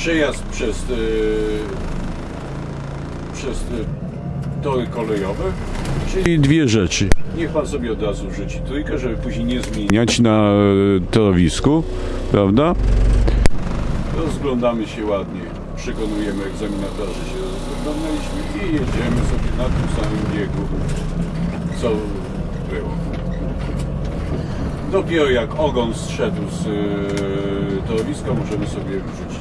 przejazd przez, e, przez e, tory kolejowe. Czyli dwie rzeczy. Niech pan sobie od razu rzuci trójkę, żeby później nie zmieniać na y, torowisku, prawda? Rozglądamy się ładnie, przekonujemy egzaminatora, że się rozglądaliśmy i jedziemy sobie na tym samym biegu, co było. Dopiero jak ogon zszedł z e, torowiska, możemy sobie wrzucić